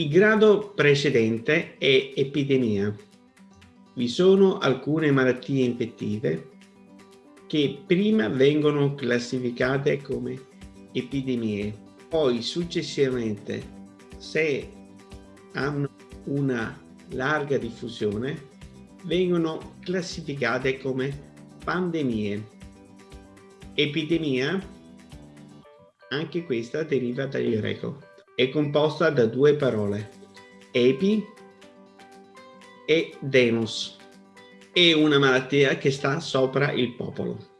Il grado precedente è epidemia. Vi sono alcune malattie infettive che prima vengono classificate come epidemie, poi successivamente, se hanno una larga diffusione, vengono classificate come pandemie. Epidemia, anche questa deriva dal greco, è composta da due parole, epi e demos. È una malattia che sta sopra il popolo.